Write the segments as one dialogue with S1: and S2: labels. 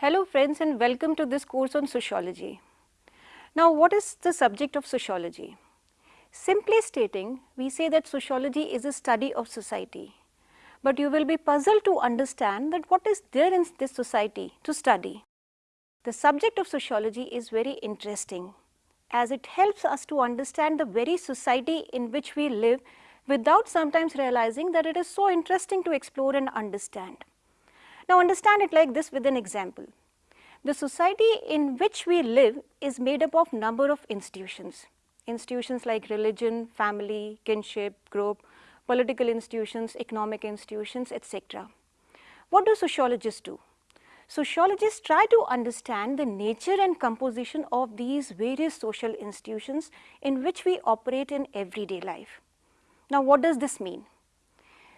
S1: Hello friends and welcome to this course on sociology. Now what is the subject of sociology? Simply stating, we say that sociology is a study of society. But you will be puzzled to understand that what is there in this society to study. The subject of sociology is very interesting as it helps us to understand the very society in which we live without sometimes realizing that it is so interesting to explore and understand. Now understand it like this with an example. The society in which we live is made up of a number of institutions. Institutions like religion, family, kinship, group, political institutions, economic institutions, etc. What do sociologists do? Sociologists try to understand the nature and composition of these various social institutions in which we operate in everyday life. Now what does this mean?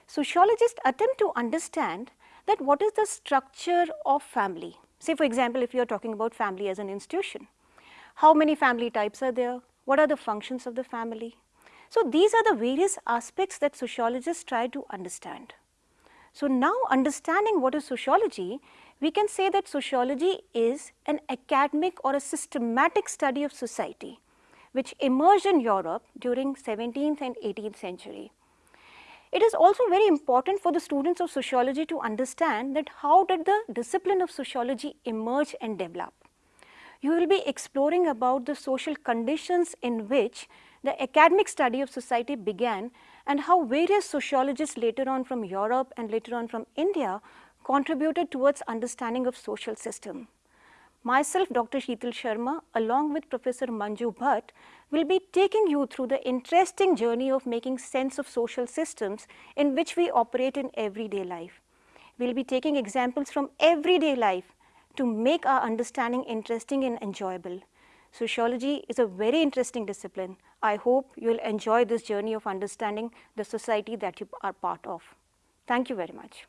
S1: Sociologists attempt to understand that what is the structure of family. Say for example, if you are talking about family as an institution, how many family types are there, what are the functions of the family. So these are the various aspects that sociologists try to understand. So now understanding what is sociology, we can say that sociology is an academic or a systematic study of society which emerged in Europe during 17th and 18th century. It is also very important for the students of sociology to understand that how did the discipline of sociology emerge and develop. You will be exploring about the social conditions in which the academic study of society began and how various sociologists later on from Europe and later on from India contributed towards understanding of social system. Myself Dr. Sheetal Sharma along with Professor Manju Bhatt will be taking you through the interesting journey of making sense of social systems in which we operate in everyday life. We will be taking examples from everyday life to make our understanding interesting and enjoyable. Sociology is a very interesting discipline. I hope you will enjoy this journey of understanding the society that you are part of. Thank you very much.